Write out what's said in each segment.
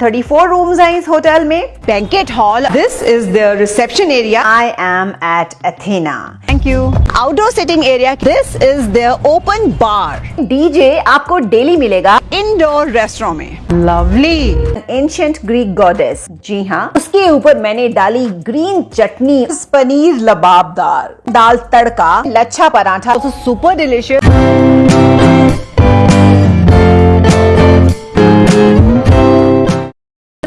34 rooms हैं इस hotel में। Banquet hall this is the reception area I am at Athena thank you outdoor sitting area this is the open bar DJ आपको daily मिलेगा। Indoor restaurant में। Lovely ancient Greek goddess जी हाँ। उसके ऊपर मैंने डाली ग्रीन चटनी. पनीर लबाबदार। दाल तड़का. लच्छा पराठा. सुपर डिलिशियस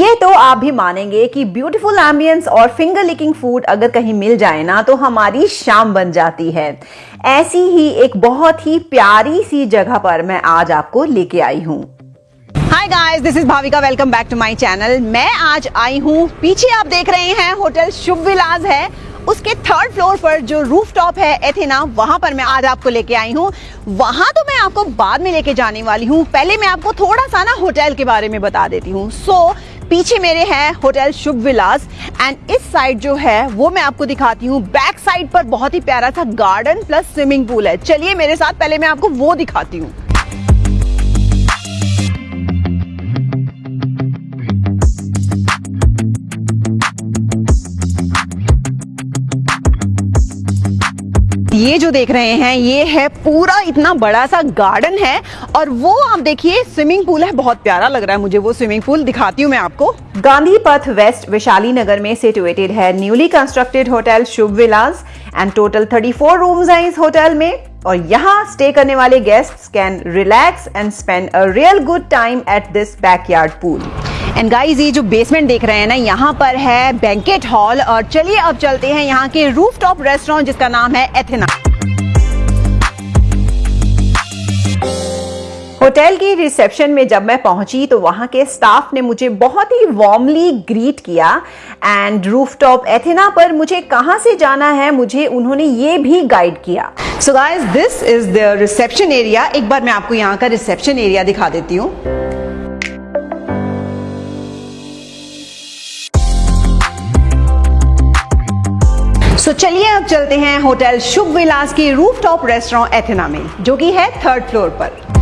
ये तो आप भी मानेंगे कि ब्यूटीफुल एम्बियंस और फिंगर लिकिंग फ़ूड अगर कहीं मिल जाए ना तो हमारी शाम बन जाती है। ऐसी ही एक बहुत ही प्यारी सी जगह पर मैं आज आपको लेके आई हूँ। Hi guys this is Bhavika welcome back to my channel मैं आज आई हूँ पीछे आप देख रहे हैं होटल शुभ विलास है। उसके थर्ड फ्लोर पर जो रूफ टॉप है एथेना वहाँ पर मैं आज आपको लेके आई हूँ। वहाँ तो मैं आपको बाद में लेके जाने वाली हूँ। पहले मैं आपको थोड़ा सा ना होटल के बारे में बता देती हूँ। सो so, पीछे मेरे हैं होटल शुभ विलास एंड इस साइड जो है, वो मैं आपको दिखाती हूँ। बैक साइड पर बहुत ही प्यारा सा गार्डन प्लस स्विमिंग पूल है। चलिए मेरे साथ पहले मैं आपको वो दिखाती हूँ। ये जो देख रहे हैं, ये है पूरा इतना बड़ा सा गार्डन है और वो आप देखिए स्विमिंग पूल है। बहुत प्यारा लग रहा है मुझे वो स्विमिंग पूल दिखाती हूँ मैं आपको। गांधी पथ वेस्ट वैशाली नगर में सिचुएटेड है। Newly constructed hotel Shubh Vilas and total 34 rooms हैं इस होटल में। और यहाँ स्टे करने वाले guests can relax and spend a real good time at this backyard pool and guys ये जो बेसमेंट देख रहे हैं ना, यहाँ पर है बैंकेट हॉल और चलिए अब चलते हैं यहाँ के रूफ टॉप रेस्टोरेंट जिसका नाम है एथेना होटल के रिसेप्शन में जब मैं पहुँची तो वहाँ के स्टाफ ने मुझे बहुत ही वार्मली ग्रीट किया एंड रूफटॉप एथेना पर मुझे कहाँ से जाना है मुझे उन्होंने ये भी गाइड किया। So guys this is the reception area एक बार मैं आपको यहाँ का रिसेप्शन एरिया दिखा देती हूँ। सो so, चलिए अब चलते हैं होटल शुभ विलास की रूफटॉप रेस्टोरेंट एथेना में जो कि है थर्ड फ्लोर पर।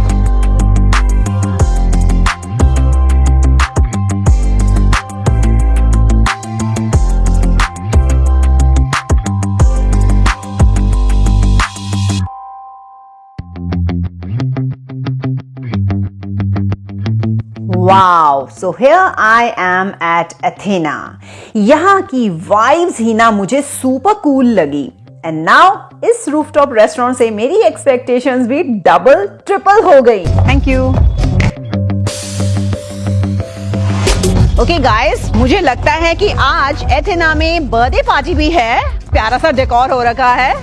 Wow so here I am at Athena यहाँ की वाइब्स ही ना मुझे सुपर कूल लगी. एंड नाउ इस रूफटॉप रेस्टोरेंट से मेरी एक्सपेक्टेशंस भी डबल ट्रिपल हो गई. थैंक यू ओके गाइस मुझे लगता है कि आज एथेना में बर्थडे पार्टी भी है. प्यारा सा डेकोर हो रखा है.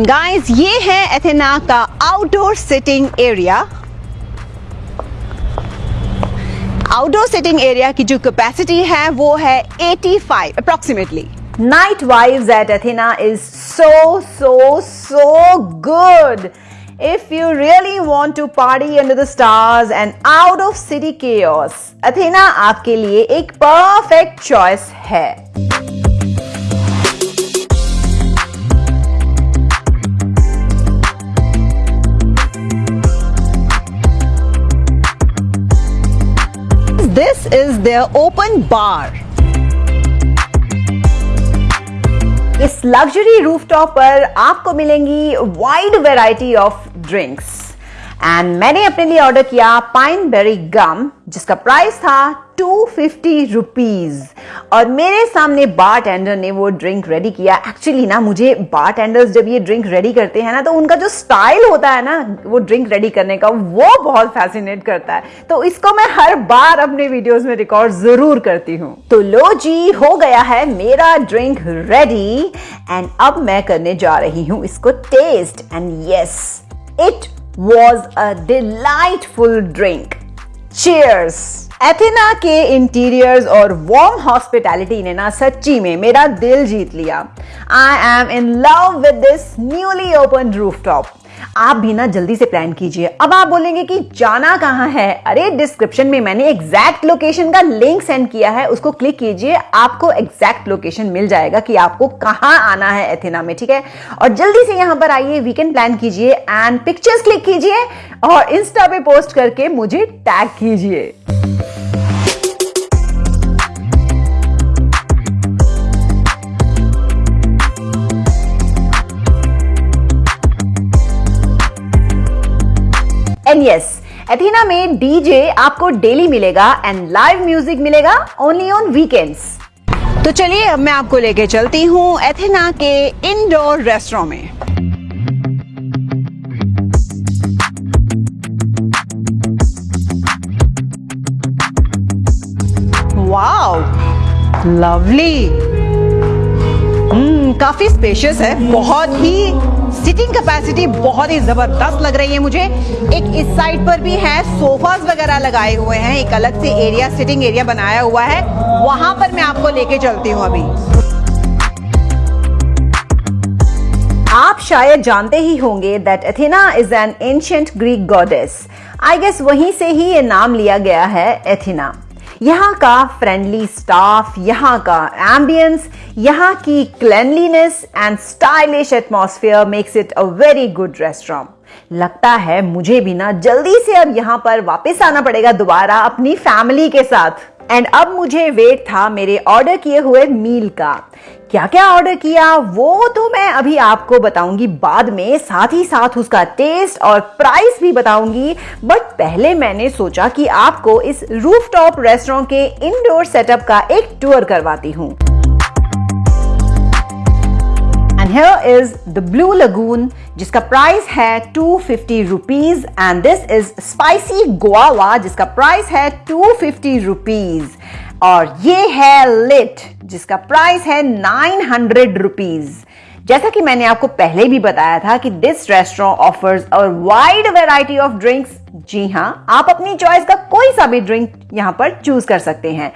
एंड गाइस ये है एथेना का outdoor sitting area outdoor sitting area की जो कैपेसिटी है वो है 85 approximately night vibes at Athena is so so so good If you really want to party under the stars and out of city chaos, Athena आपके लिए एक perfect choice है. This is their open bar. इस luxury rooftop पर आपको मिलेंगी wide variety of drinks and मैंने अपने लिए ऑर्डर किया पाइन बेरी गम जिसका प्राइस था टू फिफ्टी रुपीज़ और मेरे सामने बार टेंडर ने वो ड्रिंक रेडी किया। एक्चुअली ना, मुझे बार टेंडर्स जब ये ड्रिंक रेडी करते हैं ना तो उनका जो स्टाइल होता है ना, वो ड्रिंक रेडी करने का, वो बहुत फैसिनेट करता है। तो इसको मैं हर बार अपने वीडियोस में रिकॉर्ड ज़रूर करती हूँ। तो लो जी, हो गया है मेरा ड्रिंक रेडी एंड अब मैं करने जा रही हूँ इसको taste and yes it was a delightful drink cheers Athena के इंटीरियर्स और वार्म हॉस्पिटैलिटी ने ना सच्ची में मेरा दिल जीत लिया। I am in love with this newly open rooftop आप भी ना जल्दी से प्लान कीजिए। अब आप बोलेंगे कि जाना कहाँ है? अरे डिस्क्रिप्शन में मैंने एग्जैक्ट लोकेशन का लिंक सेंड किया है। उसको क्लिक कीजिए। आपको एग्जैक्ट लोकेशन मिल जाएगा कि आपको कहाँ आना है एथेना में, ठीक है? और जल्दी से यहाँ पर आइए वीकेंड प्लान कीजिए एंड पिक्चर्स क्लिक कीजिए और इंस्टा पे पोस्ट करके मुझे टैग कीजिए। एंड यस एथीना में डीजे आपको डेली मिलेगा एंड लाइव म्यूज़िक मिलेगा ओनली ऑन वीकेंड्स तो चलिए अब मैं आपको लेके चलती हूँ एथेना के इंडोर रेस्टोरेंट में। वाओ लवली हम्म काफ़ी स्पेशियस है, बहुत ही सिटिंग कैपेसिटी बहुत ही ज़बरदस्त लग रही है मुझे। एक इस साइड पर भी है सोफास वगैरह लगाए हुए हैं, एक अलग से एरिया सिटिंग एरिया बनाया हुआ है। वहाँ पर मैं आपको लेके चलती हूँ अभी। आप शायद जानते ही होंगे that Athena is an ancient Greek goddess I guess वहीं से ही ये नाम लिया गया है एथेना यहाँ का फ्रेंडली स्टाफ यहाँ का एम्बियंस यहाँ की cleanliness and stylish atmosphere makes it a very good restaurant लगता है मुझे भी ना जल्दी से अब यहाँ पर वापस आना पड़ेगा दोबारा अपनी फैमिली के साथ। एंड अब मुझे वेट था मेरे ऑर्डर किए हुए मील का। क्या क्या ऑर्डर किया, वो तो मैं अभी आपको बताऊँगी बाद में। साथ ही साथ उसका टेस्ट और प्राइस भी बताऊँगी। बट पहले मैंने सोचा कि आपको इस रूफटॉप रेस्टोरेंट के इंडोर सेटअप का एक टूर करवाती हूँ। Here is the blue lagoon जिसका प्राइस है two fifty rupees and this is spicy Goa जिसका प्राइस है टू फिफ्टी रुपीज़ और ये है लिट जिसका प्राइस है नाइन हंड्रेड रुपीज़ जैसा कि मैंने आपको पहले भी बताया था कि दिस रेस्टोरेंट ऑफर्स और वाइड वेराइटी ऑफ़ ड्रिंक्स जी हाँ आप अपनी चॉइस का कोई सा भी ड्रिंक यहाँ पर चूज़ कर सकते हैं।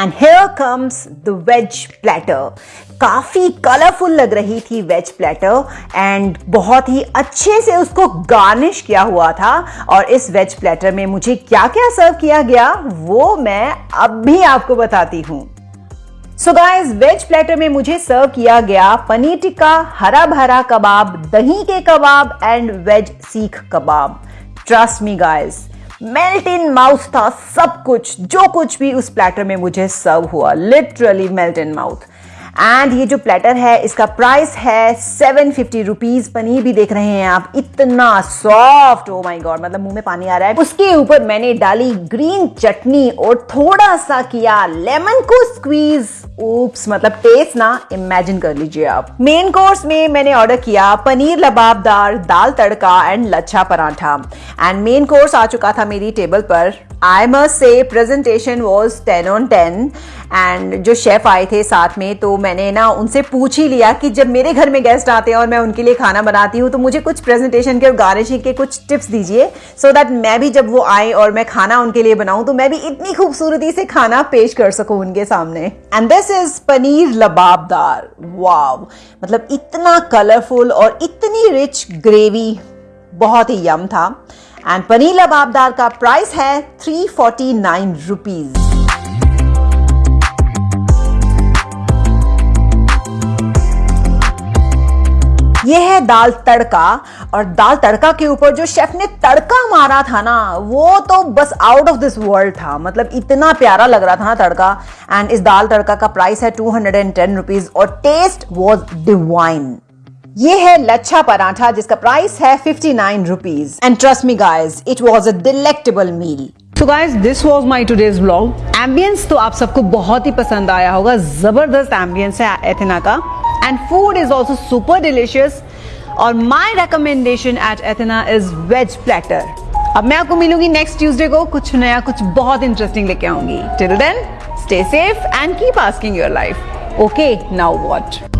And here comes the veg platter काफ़ी कलरफुल लग रही थी वेज प्लेटर एंड बहुत ही अच्छे से उसको गार्निश किया हुआ था। और इस वेज प्लेटर में मुझे क्या क्या सर्व किया गया, वो मैं अब भी आपको बताती हूँ। सो गाइस वेज प्लेटर में मुझे सर्व किया गया पनीर टिक्का, हरा भरा कबाब, दही के kebab and veg seekh kebab. Trust me guys melt in mouth था सब कुछ, जो कुछ भी उस प्लेटर में मुझे सर्व हुआ literally melt in mouth. And ये जो प्लेटर है, इसका प्राइस है सेवन फिफ्टी रुपीज़ पनीर भी देख रहे हैं आप, इतना सॉफ्ट ओ माय गॉड मतलब मुँह में पानी आ रहा है। उसके ऊपर मैंने डाली ग्रीन चटनी और थोड़ा सा किया लेमन को स्क्वीज ऊप्स मतलब टेस्ट ना इमेजिन कर लीजिए आप। मेन कोर्स में मैंने ऑर्डर किया paneer lababdar, dal tadka and lachha paratha. And main course आ चुका था मेरी टेबल पर। I must say presentation was ten on ten and जो शेफ आए थे साथ में तो मैंने ना उनसे पूछ ही लिया कि जब मेरे घर में गेस्ट आते हैं और मैं उनके लिए खाना बनाती हूँ तो मुझे कुछ प्रेजेंटेशन के और गार्निशिंग के कुछ टिप्स दीजिए सो दैट मैं भी जब वो आए और मैं खाना उनके लिए बनाऊँ तो मैं भी इतनी खूबसूरती से खाना पेश कर सकूँ उनके सामने। And this is paneer lababdar. Wow मतलब इतना कलरफुल और इतनी रिच ग्रेवी बहुत ही यम था। एंड पनीर लबाबदार का प्राइस है थ्री फोर्टी नाइन रुपीज़ ये है दाल तड़का। और दाल तड़का के ऊपर जो शेफ ने तड़का मारा था ना, वो तो बस आउट ऑफ़ दिस वर्ल्ड था। मतलब इतना प्यारा लग रहा था ना तड़का। एंड इस दाल तड़का का प्राइस है two hundred and ten rupees और टेस्ट वॉज़ डिवाइन ये है लच्छा पराठा, जिसका प्राइस है fifty nine rupees and trust me guys it was a delectable meal so guys this was my today's vlog ambience तो आप सबको बहुत ही पसंद आया होगा। ज़बरदस्त एम्बियंस है एथेना का। And food is also super delicious और my recommendation at Athena is veg platter अब मैं आपको मिलूँगी नेक्स्ट ट्यूजडे को कुछ नया, कुछ बहुत इंटरेस्टिंग लेके आऊँगी। Till then stay safe and keep asking your life okay now what